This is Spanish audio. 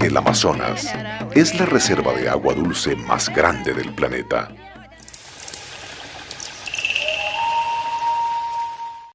El Amazonas es la reserva de agua dulce más grande del planeta.